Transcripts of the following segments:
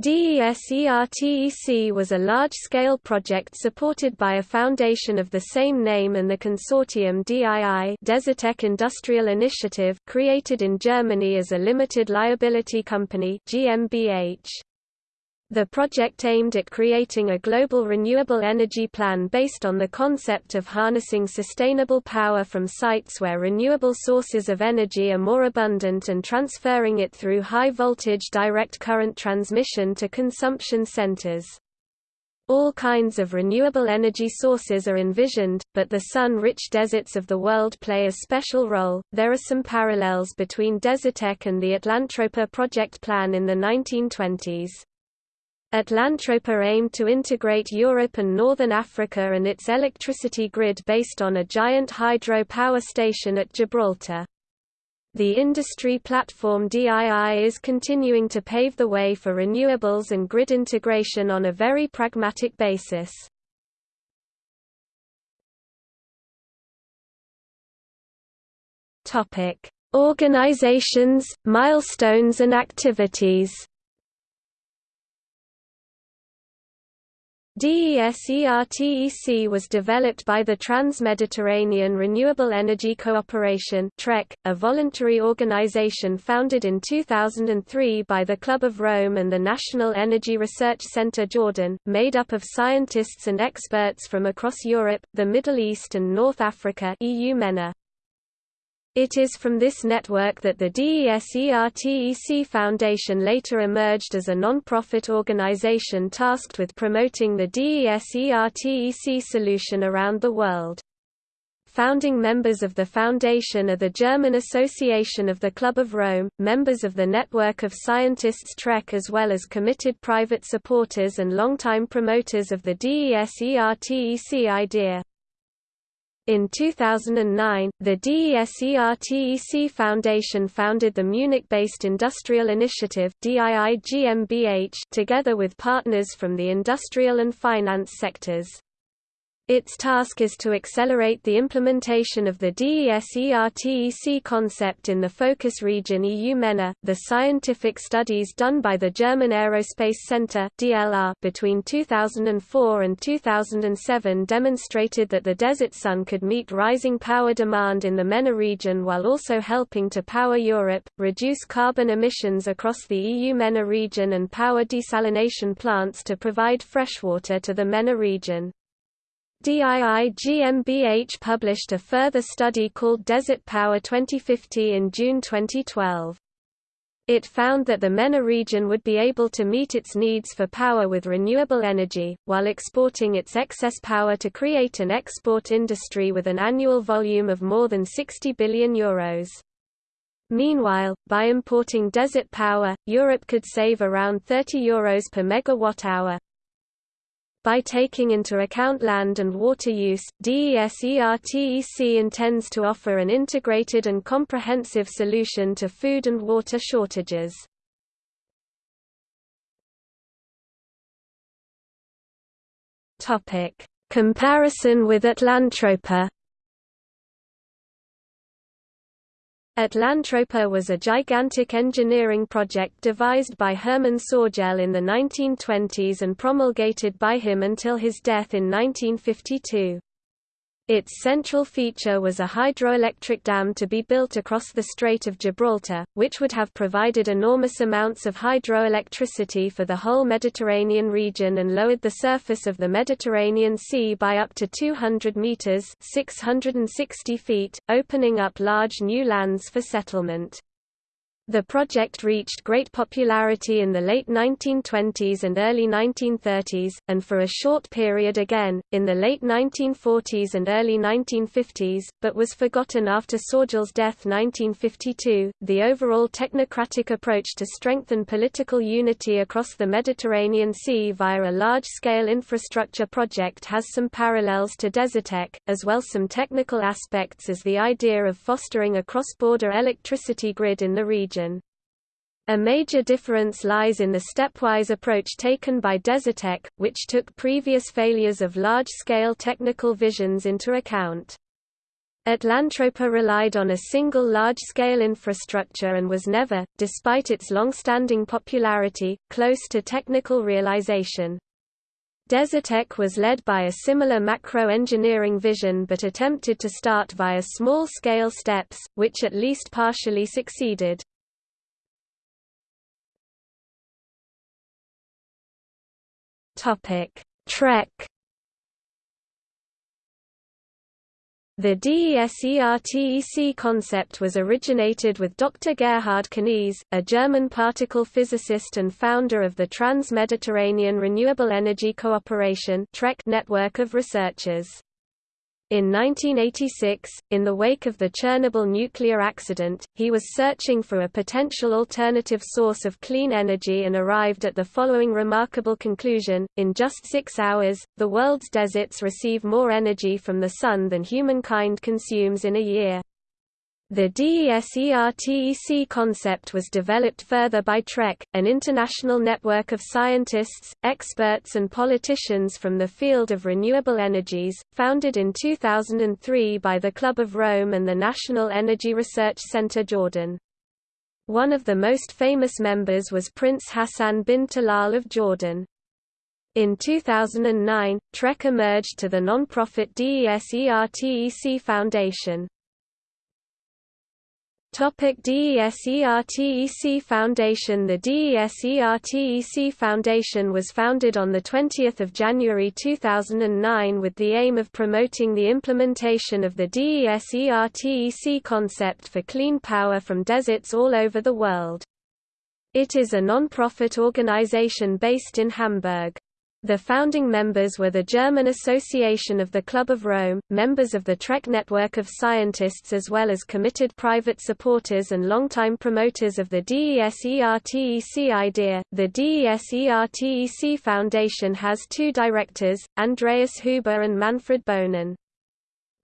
DESERTEC was a large-scale project supported by a foundation of the same name and the consortium DII Desertec Industrial Initiative created in Germany as a limited liability company GmbH. The project aimed at creating a global renewable energy plan based on the concept of harnessing sustainable power from sites where renewable sources of energy are more abundant and transferring it through high-voltage direct current transmission to consumption centers. All kinds of renewable energy sources are envisioned, but the sun-rich deserts of the world play a special role. There are some parallels between Desertec and the Atlantropa project plan in the 1920s. Atlantropa aimed to integrate Europe and Northern Africa and its electricity grid based on a giant hydro power station at Gibraltar. The industry platform DII is continuing to pave the way for renewables and grid integration on a very pragmatic basis. Organizations, milestones and activities DESERTEC was developed by the Trans-Mediterranean Renewable Energy Cooperation TREC, a voluntary organization founded in 2003 by the Club of Rome and the National Energy Research Center Jordan, made up of scientists and experts from across Europe, the Middle East and North Africa EU MENA. It is from this network that the DESERTEC Foundation later emerged as a non-profit organization tasked with promoting the DESERTEC solution around the world. Founding members of the foundation are the German Association of the Club of Rome, members of the Network of Scientists TREC as well as committed private supporters and longtime promoters of the DESERTEC idea. In 2009, the DESERTEC Foundation founded the Munich-based Industrial Initiative together with partners from the industrial and finance sectors. Its task is to accelerate the implementation of the DESERTEC concept in the focus region EU MENA. The scientific studies done by the German Aerospace Center (DLR) between 2004 and 2007 demonstrated that the desert sun could meet rising power demand in the MENA region while also helping to power Europe, reduce carbon emissions across the EU MENA region and power desalination plants to provide freshwater to the MENA region. DII GmbH published a further study called Desert Power 2050 in June 2012. It found that the MENA region would be able to meet its needs for power with renewable energy, while exporting its excess power to create an export industry with an annual volume of more than 60 billion euros. Meanwhile, by importing desert power, Europe could save around 30 euros per megawatt-hour, by taking into account land and water use, DESERTEC intends to offer an integrated and comprehensive solution to food and water shortages. Comparison with Atlantropa Atlantropa was a gigantic engineering project devised by Hermann Sorgel in the 1920s and promulgated by him until his death in 1952. Its central feature was a hydroelectric dam to be built across the Strait of Gibraltar, which would have provided enormous amounts of hydroelectricity for the whole Mediterranean region and lowered the surface of the Mediterranean Sea by up to 200 meters (660 feet), opening up large new lands for settlement. The project reached great popularity in the late 1920s and early 1930s, and for a short period again, in the late 1940s and early 1950s, but was forgotten after Sorgel's death 1952. The overall technocratic approach to strengthen political unity across the Mediterranean Sea via a large-scale infrastructure project has some parallels to Desertec, as well some technical aspects as the idea of fostering a cross-border electricity grid in the region. A major difference lies in the stepwise approach taken by Desertec, which took previous failures of large-scale technical visions into account. Atlantropa relied on a single large-scale infrastructure and was never, despite its long-standing popularity, close to technical realization. Desertec was led by a similar macro-engineering vision but attempted to start via small-scale steps, which at least partially succeeded. TREC The DESERTEC concept was originated with Dr. Gerhard Knies, a German particle physicist and founder of the Trans-Mediterranean Renewable Energy Cooperation network of researchers. In 1986, in the wake of the Chernobyl nuclear accident, he was searching for a potential alternative source of clean energy and arrived at the following remarkable conclusion, in just six hours, the world's deserts receive more energy from the sun than humankind consumes in a year. The DESERTEC concept was developed further by TREC, an international network of scientists, experts and politicians from the field of renewable energies, founded in 2003 by the Club of Rome and the National Energy Research Center Jordan. One of the most famous members was Prince Hassan bin Talal of Jordan. In 2009, TREC emerged to the non-profit DESERTEC Foundation. Topic DESERTEC Foundation The DESERTEC Foundation was founded on 20 January 2009 with the aim of promoting the implementation of the DESERTEC concept for clean power from deserts all over the world. It is a non-profit organization based in Hamburg. The founding members were the German Association of the Club of Rome, members of the TREC network of scientists as well as committed private supporters and longtime promoters of the DESERTEC idea. The DESERTEC Foundation has two directors, Andreas Huber and Manfred Bohnen.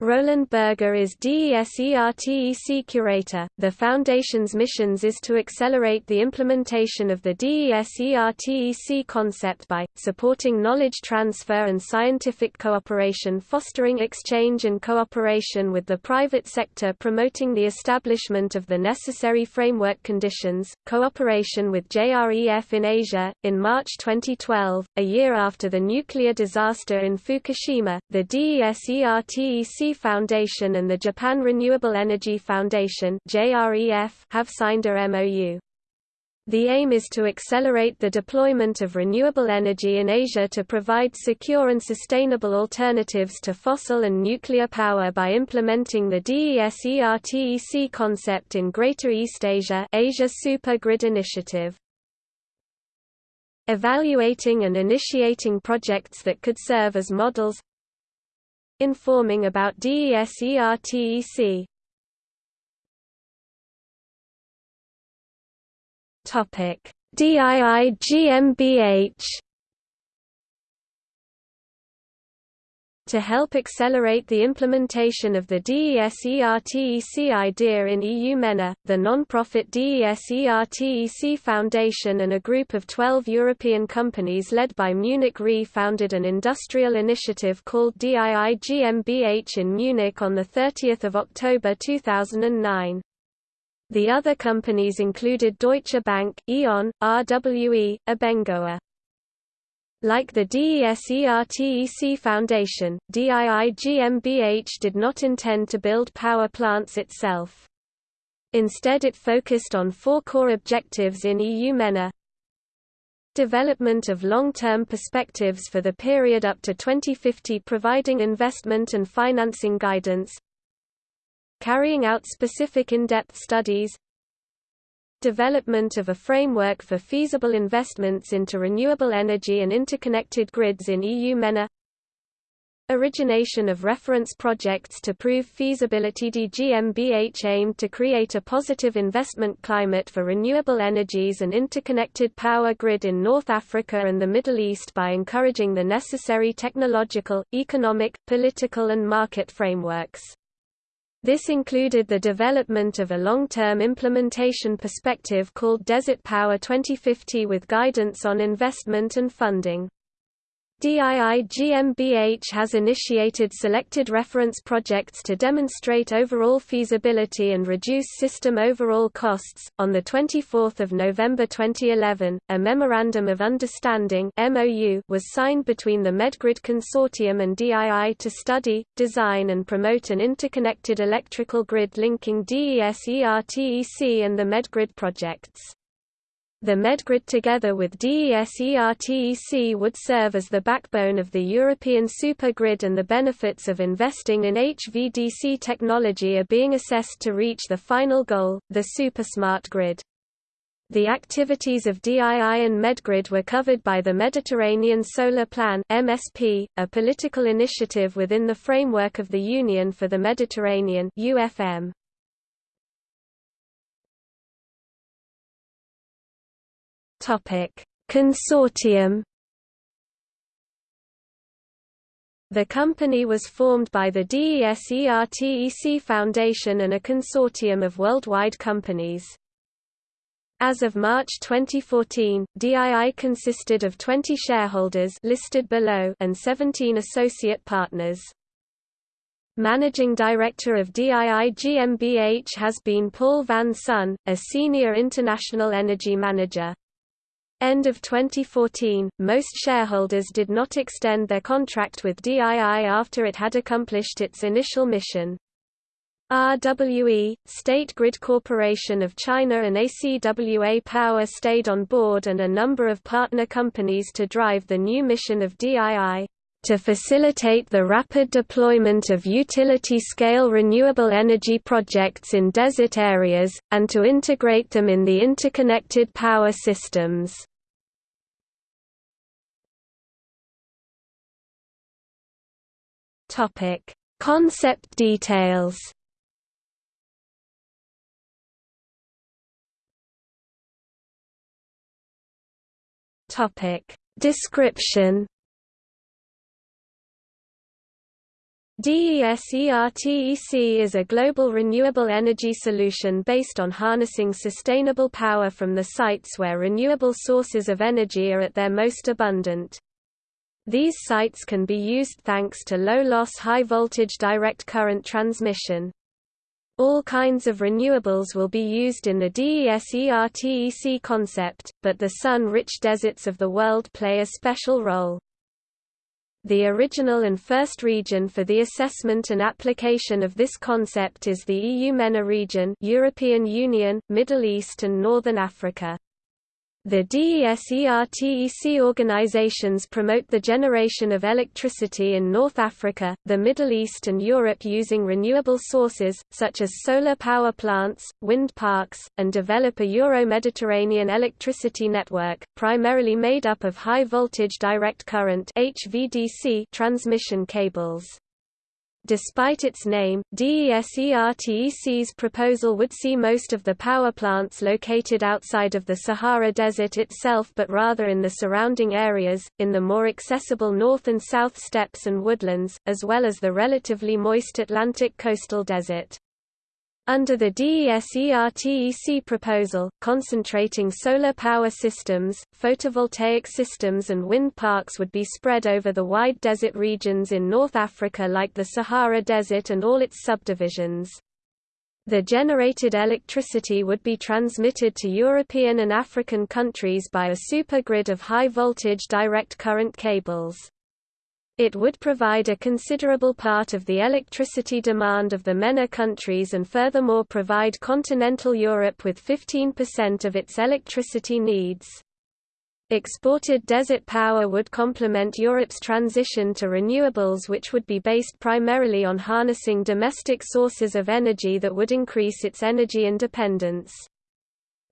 Roland Berger is DESERTEC curator. The Foundation's missions is to accelerate the implementation of the DESERTEC concept by supporting knowledge transfer and scientific cooperation, fostering exchange and cooperation with the private sector, promoting the establishment of the necessary framework conditions, cooperation with JREF in Asia. In March 2012, a year after the nuclear disaster in Fukushima, the DESERTEC Foundation and the Japan Renewable Energy Foundation have signed a MOU. The aim is to accelerate the deployment of renewable energy in Asia to provide secure and sustainable alternatives to fossil and nuclear power by implementing the DESERTEC concept in Greater East Asia Asia Super Grid Initiative. Evaluating and initiating projects that could serve as models Informing about DESERTEC Topic. DII To help accelerate the implementation of the DESERTEC idea in EU MENA, the non-profit DESERTEC Foundation and a group of 12 European companies led by Munich Re founded an industrial initiative called DII GmbH in Munich on 30 October 2009. The other companies included Deutsche Bank, E.ON, RWE, Abengoa. Like the DESERTEC Foundation, DII GmbH did not intend to build power plants itself. Instead it focused on four core objectives in EU MENA. Development of long-term perspectives for the period up to 2050 providing investment and financing guidance. Carrying out specific in-depth studies development of a framework for feasible investments into renewable energy and interconnected grids in EU MENA Origination of reference projects to prove feasibility DGMBH aimed to create a positive investment climate for renewable energies and interconnected power grid in North Africa and the Middle East by encouraging the necessary technological, economic, political and market frameworks. This included the development of a long-term implementation perspective called Desert Power 2050 with guidance on investment and funding. DII GmbH has initiated selected reference projects to demonstrate overall feasibility and reduce system overall costs. On the 24th of November 2011, a memorandum of understanding (MOU) was signed between the Medgrid Consortium and DII to study, design and promote an interconnected electrical grid linking DESERTEC and the Medgrid projects. The Medgrid together with DESERTEC would serve as the backbone of the European supergrid and the benefits of investing in HVDC technology are being assessed to reach the final goal, the supersmart grid. The activities of DII and Medgrid were covered by the Mediterranean Solar Plan MSP, a political initiative within the framework of the Union for the Mediterranean UFM. Topic: Consortium. The company was formed by the DESERTEC Foundation and a consortium of worldwide companies. As of March 2014, DII consisted of 20 shareholders listed below and 17 associate partners. Managing Director of DII GmbH has been Paul van Son, a senior international energy manager. End of 2014, most shareholders did not extend their contract with DII after it had accomplished its initial mission. RWE, State Grid Corporation of China and ACWA Power stayed on board and a number of partner companies to drive the new mission of DII to facilitate the rapid deployment of utility-scale renewable energy projects in desert areas, and to integrate them in the interconnected power systems. Concept details Description DESERTEC is a global renewable energy solution based on harnessing sustainable power from the sites where renewable sources of energy are at their most abundant. These sites can be used thanks to low-loss high-voltage direct current transmission. All kinds of renewables will be used in the DESERTEC concept, but the sun-rich deserts of the world play a special role. The original and first region for the assessment and application of this concept is the EU MENA region European Union, Middle East and Northern Africa. The DESERTEC organizations promote the generation of electricity in North Africa, the Middle East and Europe using renewable sources, such as solar power plants, wind parks, and develop a Euro-Mediterranean electricity network, primarily made up of high-voltage direct current transmission cables. Despite its name, DESERTEC's proposal would see most of the power plants located outside of the Sahara Desert itself but rather in the surrounding areas, in the more accessible north and south steppes and woodlands, as well as the relatively moist Atlantic coastal desert. Under the DESERTEC proposal, concentrating solar power systems, photovoltaic systems and wind parks would be spread over the wide desert regions in North Africa like the Sahara Desert and all its subdivisions. The generated electricity would be transmitted to European and African countries by a supergrid of high-voltage direct current cables. It would provide a considerable part of the electricity demand of the MENA countries and furthermore provide continental Europe with 15% of its electricity needs. Exported desert power would complement Europe's transition to renewables which would be based primarily on harnessing domestic sources of energy that would increase its energy independence.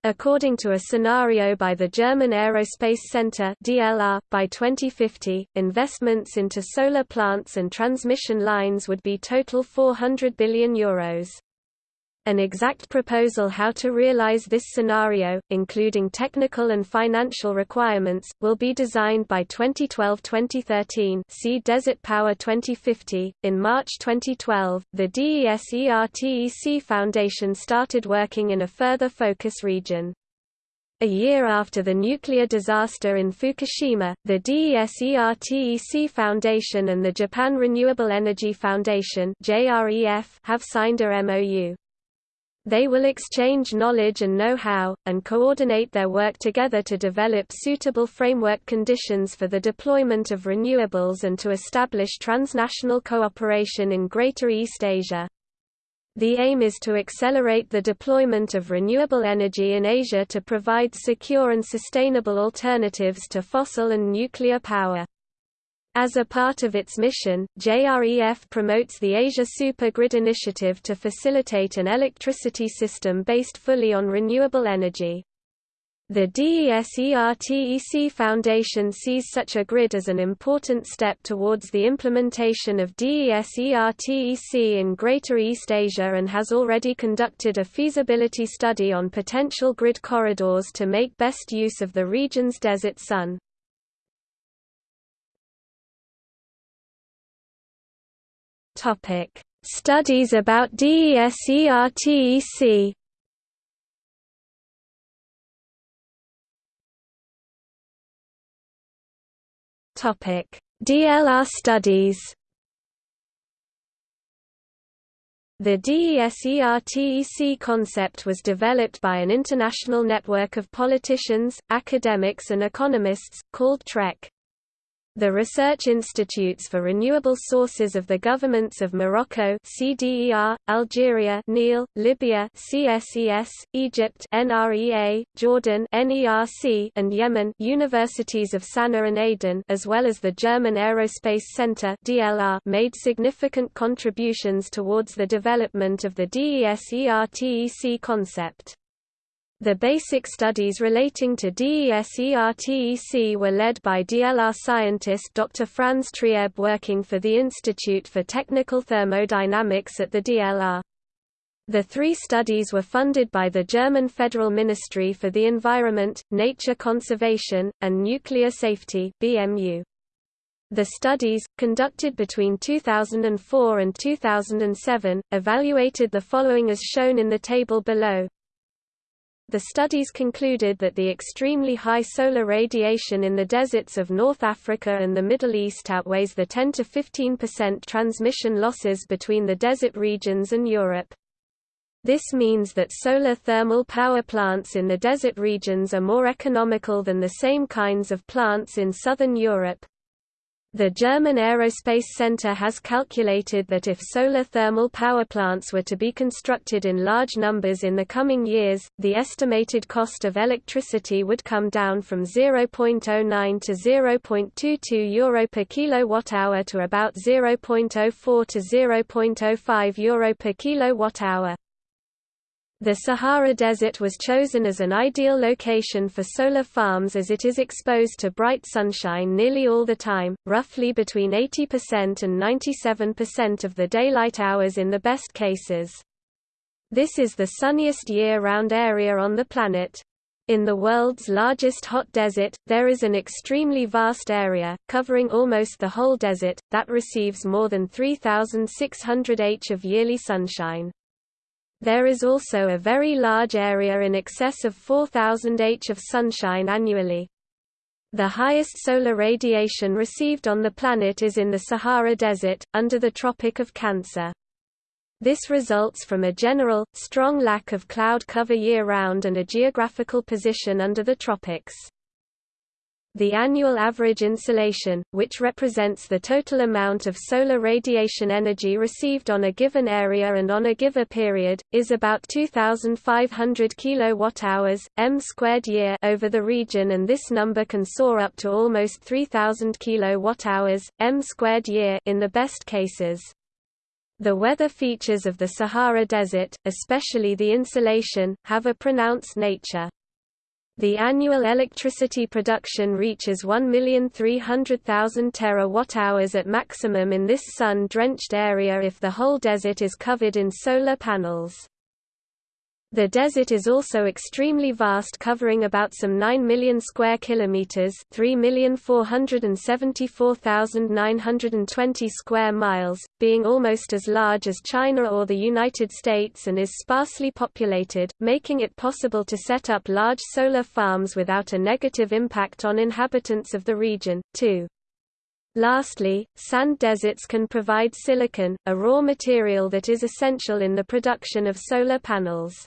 According to a scenario by the German Aerospace Center (DLR), by 2050, investments into solar plants and transmission lines would be total 400 billion euros. An exact proposal how to realize this scenario, including technical and financial requirements, will be designed by 2012-2013 see Desert Power 2050. In March 2012, the DESERTEC Foundation started working in a further focus region. A year after the nuclear disaster in Fukushima, the DESERTEC Foundation and the Japan Renewable Energy Foundation have signed a MOU. They will exchange knowledge and know-how, and coordinate their work together to develop suitable framework conditions for the deployment of renewables and to establish transnational cooperation in Greater East Asia. The aim is to accelerate the deployment of renewable energy in Asia to provide secure and sustainable alternatives to fossil and nuclear power. As a part of its mission, JREF promotes the Asia Super Grid initiative to facilitate an electricity system based fully on renewable energy. The DESERTEC Foundation sees such a grid as an important step towards the implementation of DESERTEC in Greater East Asia and has already conducted a feasibility study on potential grid corridors to make best use of the region's desert sun. Studies about DESERTEC Topic: DLR studies. The DESERTEC concept was developed by an international network of politicians, academics and economists, called TREC. The Research Institutes for Renewable Sources of the governments of Morocco CDER, Algeria NEAL, Libya CSES, Egypt NREA, Jordan NERC, and Yemen Universities of Sana'a and Aden as well as the German Aerospace Center DLR made significant contributions towards the development of the DESERTEC concept. The basic studies relating to DESERTEC were led by DLR scientist Dr. Franz Trieb working for the Institute for Technical Thermodynamics at the DLR. The three studies were funded by the German Federal Ministry for the Environment, Nature Conservation, and Nuclear Safety BMU. The studies, conducted between 2004 and 2007, evaluated the following as shown in the table below. The studies concluded that the extremely high solar radiation in the deserts of North Africa and the Middle East outweighs the 10 to 15% transmission losses between the desert regions and Europe. This means that solar thermal power plants in the desert regions are more economical than the same kinds of plants in southern Europe. The German Aerospace Center has calculated that if solar thermal power plants were to be constructed in large numbers in the coming years, the estimated cost of electricity would come down from 0.09 to 0.22 euro per kilowatt-hour to about 0.04 to 0.05 euro per kilowatt-hour. The Sahara Desert was chosen as an ideal location for solar farms as it is exposed to bright sunshine nearly all the time, roughly between 80% and 97% of the daylight hours in the best cases. This is the sunniest year-round area on the planet. In the world's largest hot desert, there is an extremely vast area, covering almost the whole desert, that receives more than 3,600 h of yearly sunshine. There is also a very large area in excess of 4,000 h of sunshine annually. The highest solar radiation received on the planet is in the Sahara Desert, under the Tropic of Cancer. This results from a general, strong lack of cloud cover year-round and a geographical position under the tropics. The annual average insolation, which represents the total amount of solar radiation energy received on a given area and on a given period, is about 2500 kilowatt-hours m squared year over the region and this number can soar up to almost 3000 kilowatt-hours m squared year in the best cases. The weather features of the Sahara Desert, especially the insolation, have a pronounced nature. The annual electricity production reaches 1,300,000 terawatt-hours at maximum in this sun-drenched area if the whole desert is covered in solar panels. The desert is also extremely vast covering about some 9 million square kilometers, 3,474,920 square miles, being almost as large as China or the United States and is sparsely populated, making it possible to set up large solar farms without a negative impact on inhabitants of the region. 2. Lastly, sand deserts can provide silicon, a raw material that is essential in the production of solar panels.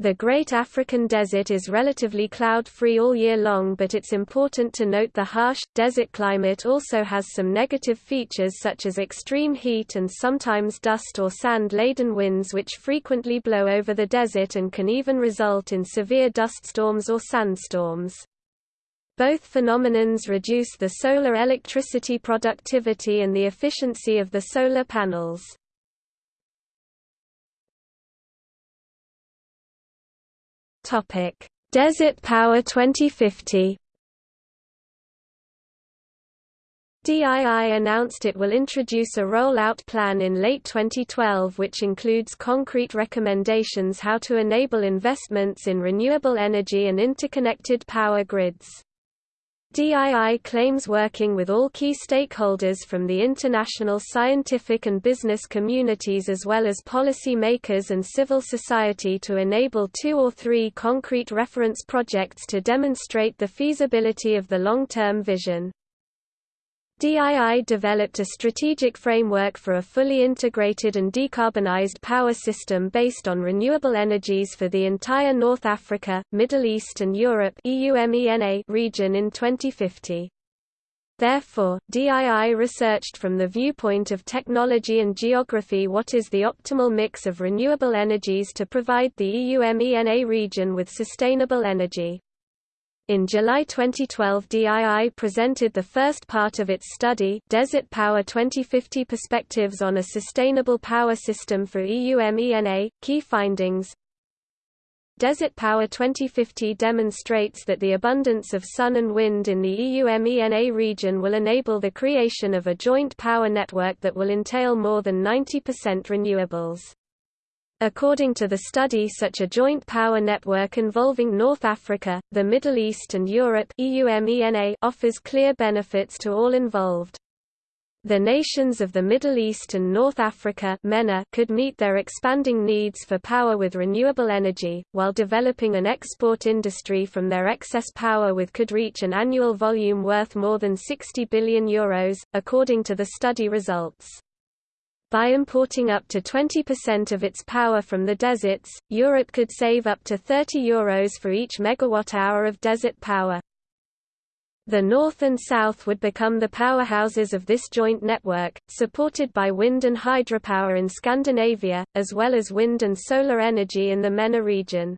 The Great African Desert is relatively cloud-free all year long but it's important to note the harsh, desert climate also has some negative features such as extreme heat and sometimes dust or sand-laden winds which frequently blow over the desert and can even result in severe dust storms or sandstorms. Both phenomenons reduce the solar electricity productivity and the efficiency of the solar panels. Topic: Desert Power 2050. DII announced it will introduce a rollout plan in late 2012 which includes concrete recommendations how to enable investments in renewable energy and interconnected power grids. DII claims working with all key stakeholders from the international scientific and business communities as well as policy makers and civil society to enable two or three concrete reference projects to demonstrate the feasibility of the long-term vision. DII developed a strategic framework for a fully integrated and decarbonized power system based on renewable energies for the entire North Africa, Middle East and Europe region in 2050. Therefore, DII researched from the viewpoint of technology and geography what is the optimal mix of renewable energies to provide the EU-MENA region with sustainable energy. In July 2012 DII presented the first part of its study Desert Power 2050 Perspectives on a Sustainable Power System for EU-MENA. Key findings Desert Power 2050 demonstrates that the abundance of sun and wind in the EU-MENA region will enable the creation of a joint power network that will entail more than 90% renewables. According to the study such a joint power network involving North Africa, the Middle East and Europe offers clear benefits to all involved. The nations of the Middle East and North Africa could meet their expanding needs for power with renewable energy, while developing an export industry from their excess power with could reach an annual volume worth more than €60 billion, Euros, according to the study results. By importing up to 20% of its power from the deserts, Europe could save up to 30 euros for each megawatt-hour of desert power. The North and South would become the powerhouses of this joint network, supported by wind and hydropower in Scandinavia, as well as wind and solar energy in the MENA region.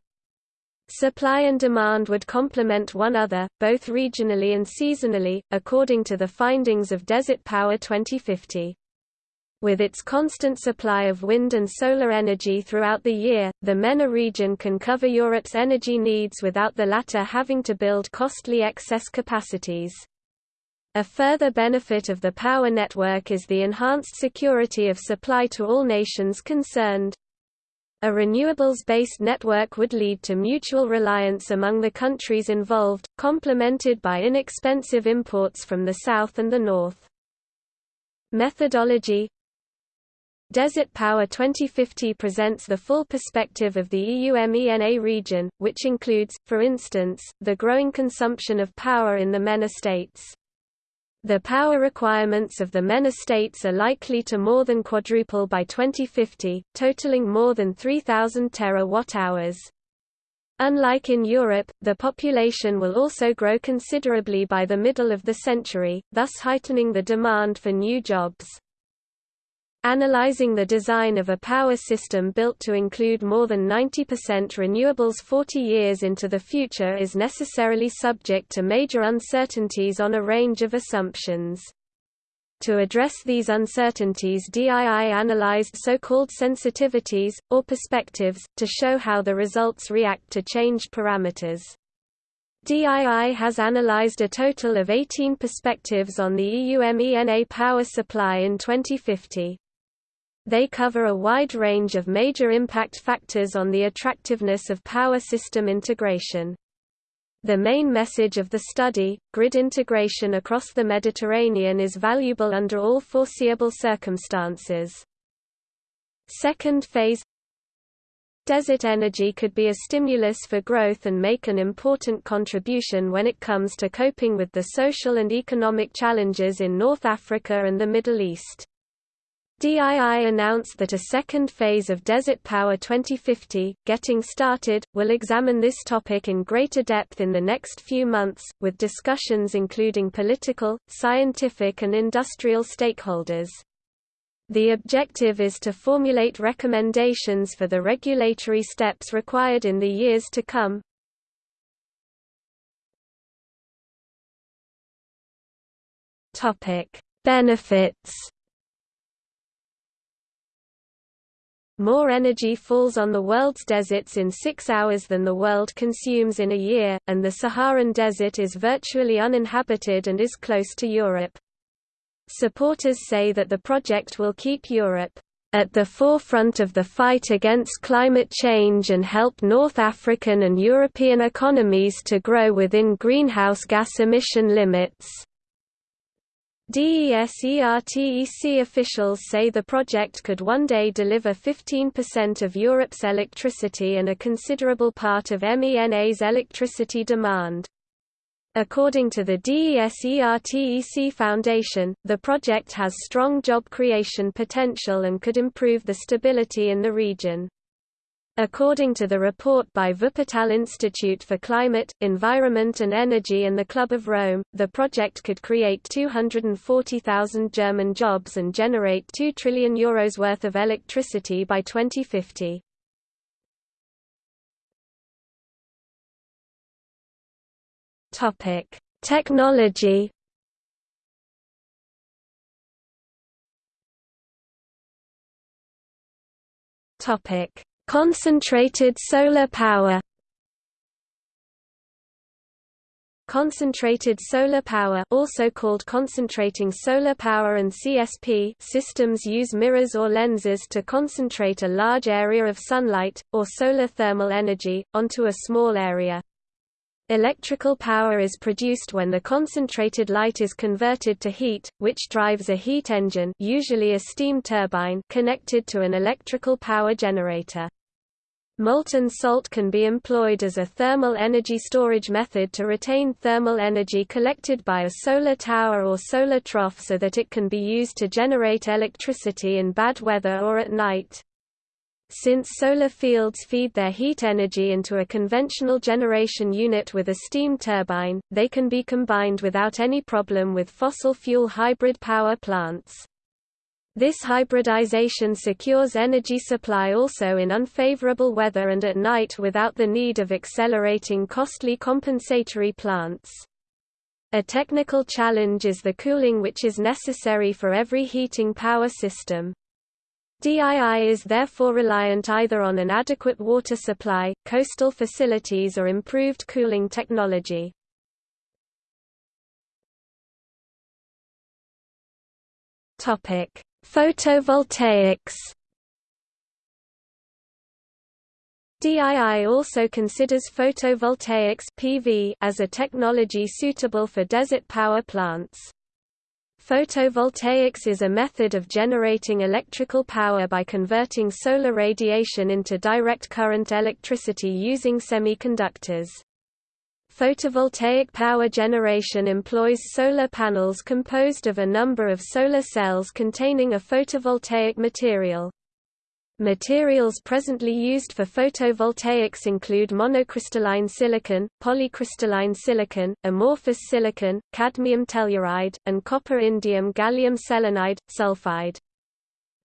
Supply and demand would complement one another, both regionally and seasonally, according to the findings of Desert Power 2050. With its constant supply of wind and solar energy throughout the year, the MENA region can cover Europe's energy needs without the latter having to build costly excess capacities. A further benefit of the power network is the enhanced security of supply to all nations concerned. A renewables-based network would lead to mutual reliance among the countries involved, complemented by inexpensive imports from the south and the north. Methodology Desert Power 2050 presents the full perspective of the EU-MENA region, which includes, for instance, the growing consumption of power in the MENA states. The power requirements of the MENA states are likely to more than quadruple by 2050, totaling more than 3,000 terawatt-hours. Unlike in Europe, the population will also grow considerably by the middle of the century, thus heightening the demand for new jobs. Analyzing the design of a power system built to include more than 90% renewables 40 years into the future is necessarily subject to major uncertainties on a range of assumptions. To address these uncertainties DII analyzed so-called sensitivities, or perspectives, to show how the results react to changed parameters. DII has analyzed a total of 18 perspectives on the EU-MENA power supply in 2050. They cover a wide range of major impact factors on the attractiveness of power system integration. The main message of the study, grid integration across the Mediterranean is valuable under all foreseeable circumstances. Second phase Desert energy could be a stimulus for growth and make an important contribution when it comes to coping with the social and economic challenges in North Africa and the Middle East. DII announced that a second phase of Desert Power 2050, Getting Started, will examine this topic in greater depth in the next few months, with discussions including political, scientific and industrial stakeholders. The objective is to formulate recommendations for the regulatory steps required in the years to come. Benefits More energy falls on the world's deserts in six hours than the world consumes in a year, and the Saharan desert is virtually uninhabited and is close to Europe. Supporters say that the project will keep Europe at the forefront of the fight against climate change and help North African and European economies to grow within greenhouse gas emission limits. DESERTEC officials say the project could one day deliver 15% of Europe's electricity and a considerable part of MENA's electricity demand. According to the DESERTEC Foundation, the project has strong job creation potential and could improve the stability in the region. According to the report by Wuppertal Institute for Climate, Environment and Energy and the Club of Rome, the project could create 240,000 German jobs and generate 2 trillion euros worth of electricity by 2050. Topic: Technology Topic: Concentrated solar power Concentrated solar power also called concentrating solar power and CSP systems use mirrors or lenses to concentrate a large area of sunlight, or solar thermal energy, onto a small area. Electrical power is produced when the concentrated light is converted to heat, which drives a heat engine usually a steam turbine connected to an electrical power generator. Molten salt can be employed as a thermal energy storage method to retain thermal energy collected by a solar tower or solar trough so that it can be used to generate electricity in bad weather or at night. Since solar fields feed their heat energy into a conventional generation unit with a steam turbine, they can be combined without any problem with fossil fuel hybrid power plants. This hybridization secures energy supply also in unfavorable weather and at night without the need of accelerating costly compensatory plants. A technical challenge is the cooling which is necessary for every heating power system. DII is therefore reliant either on an adequate water supply, coastal facilities or improved cooling technology. Topic: Photovoltaics DII also considers photovoltaics PV as a technology suitable for desert power plants. Photovoltaics is a method of generating electrical power by converting solar radiation into direct current electricity using semiconductors. Photovoltaic power generation employs solar panels composed of a number of solar cells containing a photovoltaic material. Materials presently used for photovoltaics include monocrystalline silicon, polycrystalline silicon, amorphous silicon, cadmium telluride, and copper-indium gallium selenide, sulfide.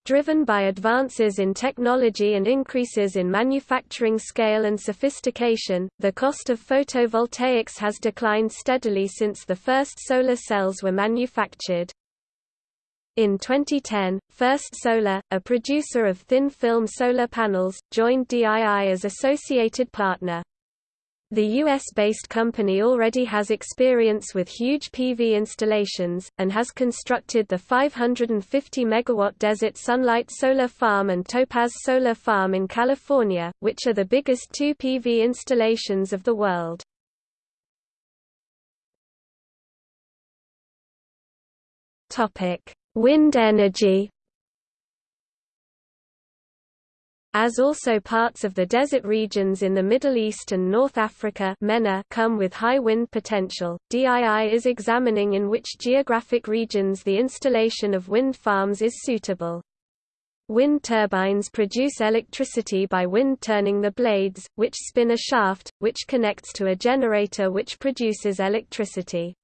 Driven by advances in technology and increases in manufacturing scale and sophistication, the cost of photovoltaics has declined steadily since the first solar cells were manufactured. In 2010, First Solar, a producer of thin-film solar panels, joined DII as associated partner. The US-based company already has experience with huge PV installations, and has constructed the 550 MW Desert Sunlight Solar Farm and Topaz Solar Farm in California, which are the biggest two PV installations of the world. Wind energy As also parts of the desert regions in the Middle East and North Africa MENA come with high wind potential, DII is examining in which geographic regions the installation of wind farms is suitable. Wind turbines produce electricity by wind turning the blades, which spin a shaft, which connects to a generator which produces electricity.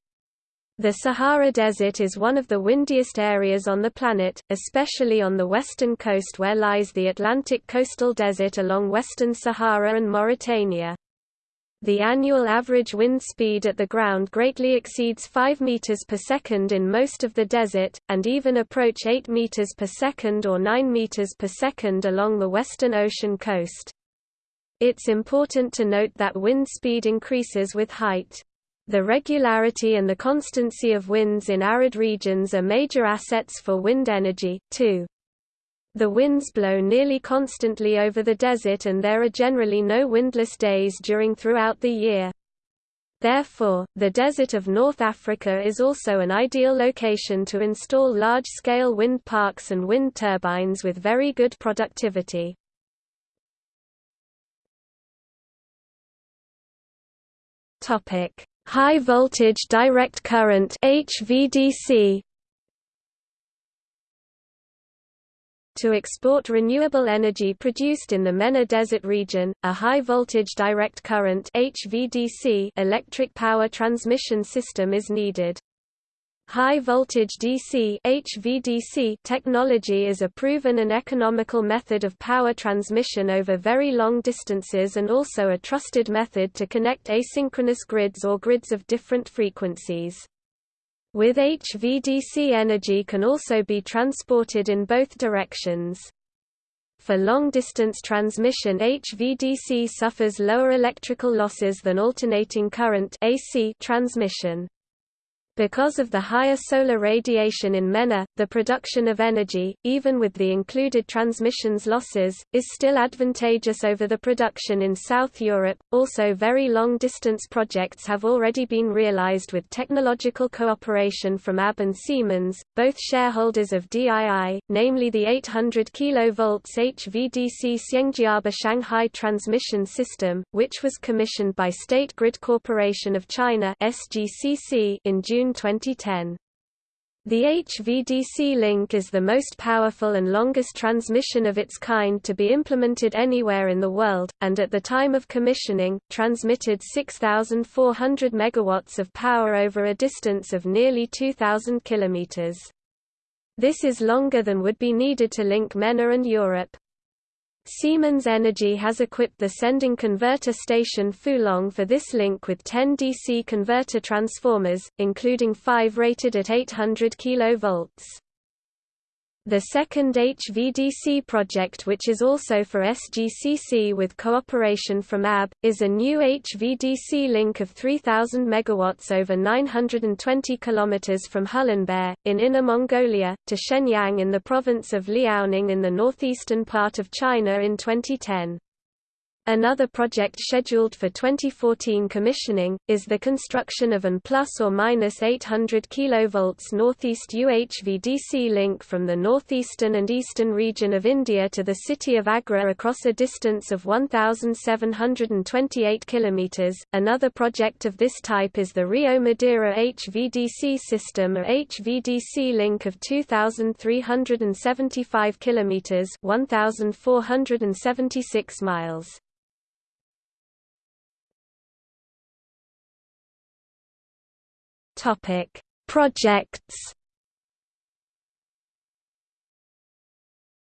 The Sahara Desert is one of the windiest areas on the planet, especially on the western coast where lies the Atlantic coastal desert along western Sahara and Mauritania. The annual average wind speed at the ground greatly exceeds 5 meters per second in most of the desert, and even approach 8 meters per second or 9 meters per second along the western ocean coast. It's important to note that wind speed increases with height. The regularity and the constancy of winds in arid regions are major assets for wind energy, too. The winds blow nearly constantly over the desert and there are generally no windless days during throughout the year. Therefore, the desert of North Africa is also an ideal location to install large-scale wind parks and wind turbines with very good productivity. Topic: High voltage direct current HVDC To export renewable energy produced in the MENA Desert region, a high-voltage direct current HVDC electric power transmission system is needed. High voltage DC HVDC technology is a proven and economical method of power transmission over very long distances and also a trusted method to connect asynchronous grids or grids of different frequencies. With HVDC energy can also be transported in both directions. For long-distance transmission HVDC suffers lower electrical losses than alternating current AC transmission. Because of the higher solar radiation in MENA, the production of energy, even with the included transmissions losses, is still advantageous over the production in South Europe. Also, very long distance projects have already been realized with technological cooperation from ABB and Siemens, both shareholders of DII, namely the 800 kV HVDC Xiangjiaba Shanghai transmission system, which was commissioned by State Grid Corporation of China (SGCC) in June 2010. The HVDC link is the most powerful and longest transmission of its kind to be implemented anywhere in the world, and at the time of commissioning, transmitted 6,400 megawatts of power over a distance of nearly 2,000 kilometers. This is longer than would be needed to link MENA and Europe. Siemens Energy has equipped the sending converter station Fulong for this link with 10 DC converter transformers, including 5 rated at 800 kV. The second HVDC project which is also for SGCC with cooperation from ABB, is a new HVDC link of 3000 MW over 920 km from Hulunbuir, in Inner Mongolia, to Shenyang in the province of Liaoning in the northeastern part of China in 2010. Another project scheduled for 2014 commissioning, is the construction of an plus or minus 800 kV northeast UHVDC link from the northeastern and eastern region of India to the city of Agra across a distance of 1,728 km. Another project of this type is the Rio Madeira HVDC system or HVDC link of 2,375 km 1,476 miles. Topic: Projects.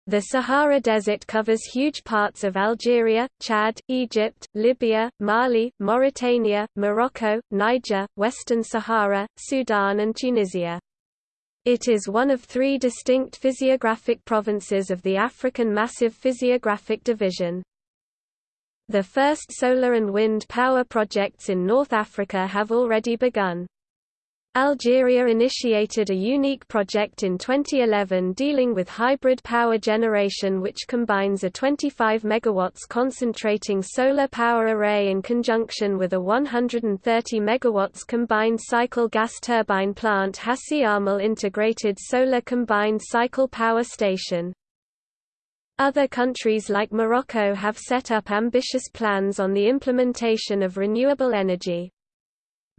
The Sahara Desert covers huge parts of Algeria, Chad, Egypt, Libya, Mali, Mauritania, Morocco, Niger, Western Sahara, Sudan and Tunisia. It is one of three distinct physiographic provinces of the African Massive Physiographic Division. The first solar and wind power projects in North Africa have already begun. Algeria initiated a unique project in 2011 dealing with hybrid power generation which combines a 25 MW concentrating solar power array in conjunction with a 130 MW combined cycle gas turbine plant Hassi R'Mel Integrated Solar Combined Cycle Power Station. Other countries like Morocco have set up ambitious plans on the implementation of renewable energy.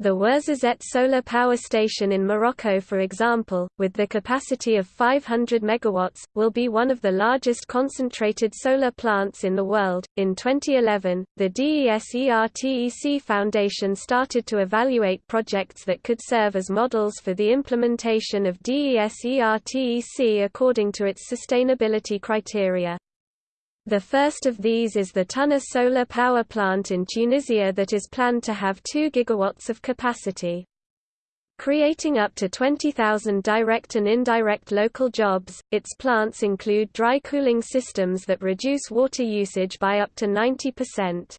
The Ouarzazate solar power station in Morocco for example, with the capacity of 500 megawatts, will be one of the largest concentrated solar plants in the world. In 2011, the DESERTEC Foundation started to evaluate projects that could serve as models for the implementation of DESERTEC according to its sustainability criteria. The first of these is the TuNur solar power plant in Tunisia that is planned to have 2 gigawatts of capacity. Creating up to 20,000 direct and indirect local jobs, its plants include dry cooling systems that reduce water usage by up to 90%.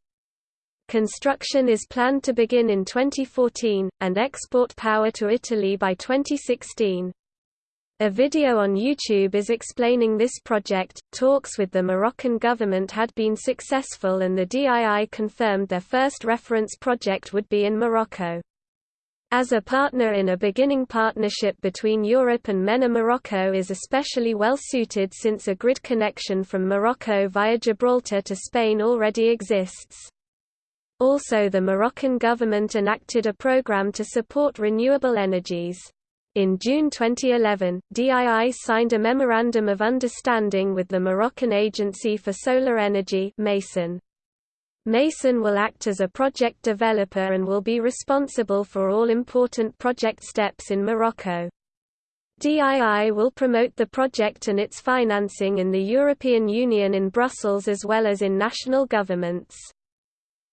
Construction is planned to begin in 2014, and export power to Italy by 2016. A video on YouTube is explaining this project. Talks with the Moroccan government had been successful and the DII confirmed their first reference project would be in Morocco. As a partner in a beginning partnership between Europe and MENA Morocco is especially well suited since a grid connection from Morocco via Gibraltar to Spain already exists. Also the Moroccan government enacted a program to support renewable energies. In June 2011, DII signed a Memorandum of Understanding with the Moroccan Agency for Solar Energy Masen. Masen will act as a project developer and will be responsible for all important project steps in Morocco. DII will promote the project and its financing in the European Union in Brussels as well as in national governments.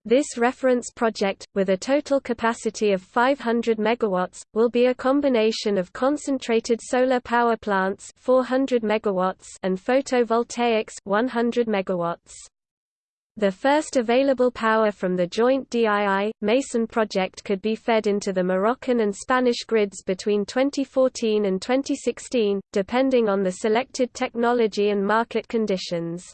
This reference project, with a total capacity of 500 megawatts, will be a combination of concentrated solar power plants 400 megawatts and photovoltaics 100 megawatts. The first available power from the joint DII Masen project could be fed into the Moroccan and Spanish grids between 2014 and 2016, depending on the selected technology and market conditions.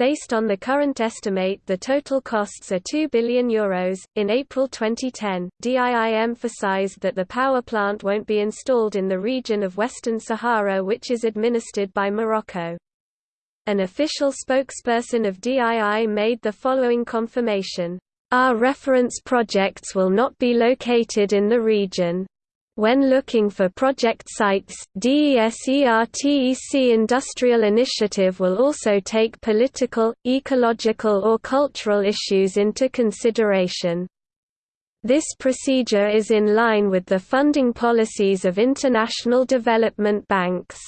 Based on the current estimate the total costs are 2 billion euros. In April 2010, DII emphasized that the power plant won't be installed in the region of Western Sahara which is administered by Morocco. An official spokesperson of DII made the following confirmation. Our reference projects will not be located in the region. When looking for project sites, DESERTEC Industrial Initiative will also take political, ecological or cultural issues into consideration. This procedure is in line with the funding policies of international development banks.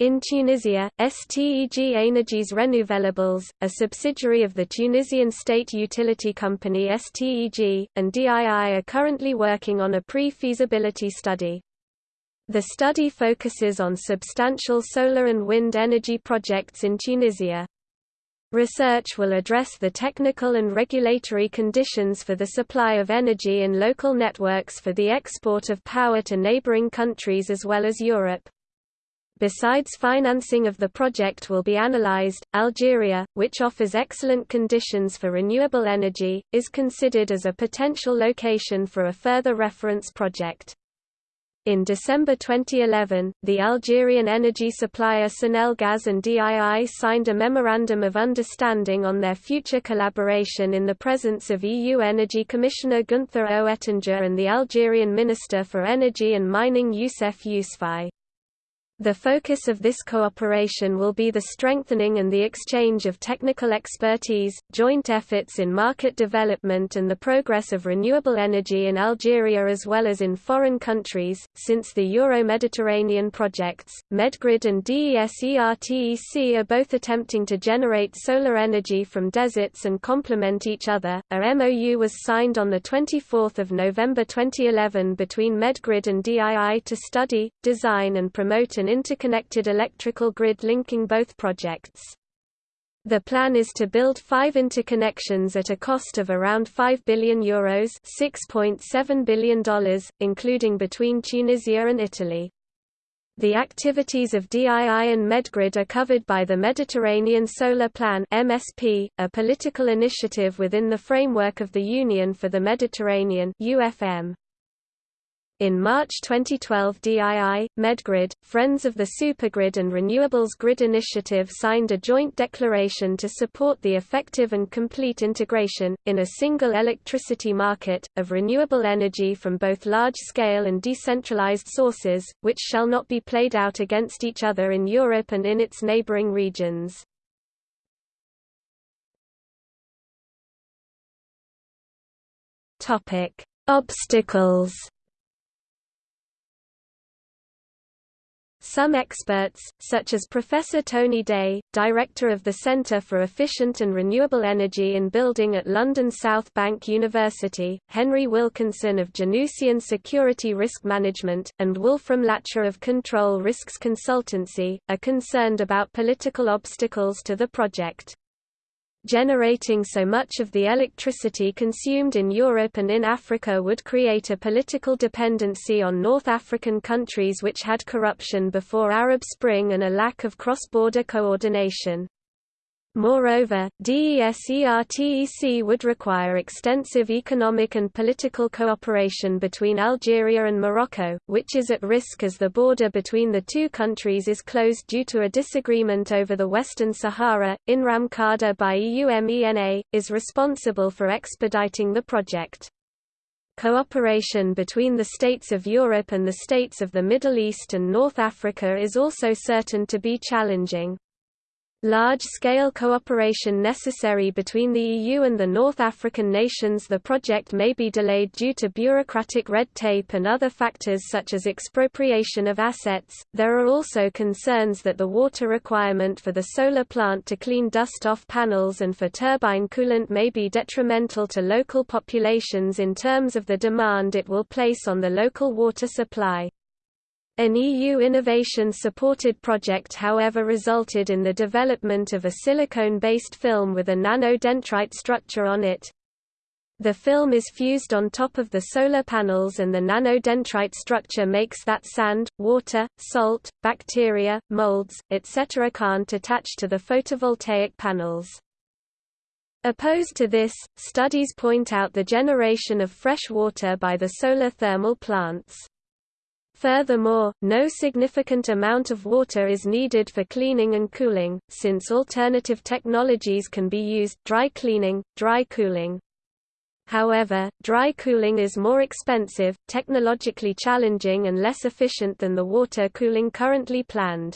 In Tunisia, STEG Énergies Renouvelables, a subsidiary of the Tunisian state utility company STEG, and DII are currently working on a pre-feasibility study. The study focuses on substantial solar and wind energy projects in Tunisia. Research will address the technical and regulatory conditions for the supply of energy in local networks for the export of power to neighboring countries as well as Europe. Besides financing of the project will be analyzed, Algeria, which offers excellent conditions for renewable energy, is considered as a potential location for a further reference project. In December 2011, the Algerian energy supplier Sonelgaz and DII signed a Memorandum of Understanding on their future collaboration in the presence of EU Energy Commissioner Günther Oettinger and the Algerian Minister for Energy and Mining Youssef Yousfi. The focus of this cooperation will be the strengthening and the exchange of technical expertise, joint efforts in market development and the progress of renewable energy in Algeria as well as in foreign countries. Since the Euro-Mediterranean projects, Medgrid and DESERTEC are both attempting to generate solar energy from deserts and complement each other. A MOU was signed on the 24th of November 2011 between Medgrid and DII to study, design and promote an interconnected electrical grid linking both projects. The plan is to build five interconnections at a cost of around €5 billion Euros $6.7 billion, including between Tunisia and Italy. The activities of DII and Medgrid are covered by the Mediterranean Solar Plan MSP, a political initiative within the framework of the Union for the Mediterranean UFM. In March 2012 DII, Medgrid, Friends of the Supergrid and Renewables Grid Initiative signed a joint declaration to support the effective and complete integration, in a single electricity market, of renewable energy from both large-scale and decentralized sources, which shall not be played out against each other in Europe and in its neighboring regions. Obstacles Some experts, such as Professor Tony Day, director of the Centre for Efficient and Renewable Energy in Building at London South Bank University, Henry Wilkinson of Janusian Security Risk Management, and Wolfram Lacher of Control Risks Consultancy, are concerned about political obstacles to the project generating so much of the electricity consumed in Europe and in Africa would create a political dependency on North African countries which had corruption before Arab Spring and a lack of cross-border coordination. Moreover, DESERTEC would require extensive economic and political cooperation between Algeria and Morocco, which is at risk as the border between the two countries is closed due to a disagreement over the Western Sahara. INRAM CARDA by EUMENA, is responsible for expediting the project. Cooperation between the states of Europe and the states of the Middle East and North Africa is also certain to be challenging. Large-scale cooperation necessary between the EU and the North African nations The project may be delayed due to bureaucratic red tape and other factors such as expropriation of assets. There are also concerns that the water requirement for the solar plant to clean dust off panels and for turbine coolant may be detrimental to local populations in terms of the demand it will place on the local water supply. An EU innovation-supported project however resulted in the development of a silicone-based film with a nanodendrite structure on it. The film is fused on top of the solar panels and the nanodendrite structure makes that sand, water, salt, bacteria, molds, etc. can't attach to the photovoltaic panels. Opposed to this, studies point out the generation of fresh water by the solar thermal plants. Furthermore, no significant amount of water is needed for cleaning and cooling, since alternative technologies can be used dry cleaning, dry cooling. However, dry cooling is more expensive, technologically challenging and less efficient than the water cooling currently planned.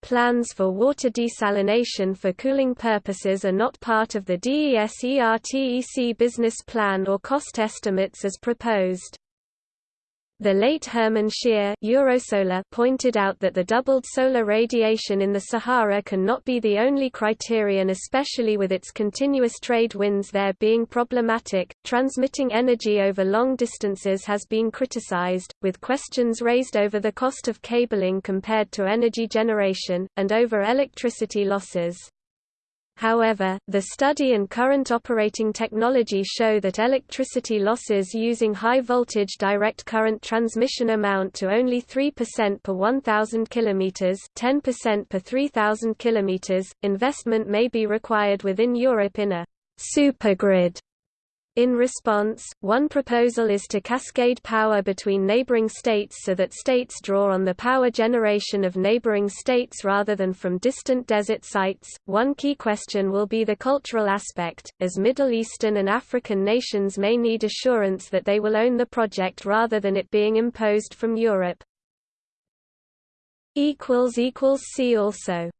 Plans for water desalination for cooling purposes are not part of the DESERTEC business plan or cost estimates as proposed. The late Hermann Scheer Eurosolar pointed out that the doubled solar radiation in the Sahara cannot be the only criterion especially with its continuous trade winds there being problematic. Transmitting energy over long distances has been criticized, with questions raised over the cost of cabling compared to energy generation, and over electricity losses. However, the study and current operating technology show that electricity losses using high-voltage direct current transmission amount to only 3% per 1,000 km 10% per 3,000 km. Investment may be required within Europe in a supergrid in response, one proposal is to cascade power between neighboring states so that states draw on the power generation of neighboring states rather than from distant desert sites. One key question will be the cultural aspect, as Middle Eastern and African nations may need assurance that they will own the project rather than it being imposed from Europe. See also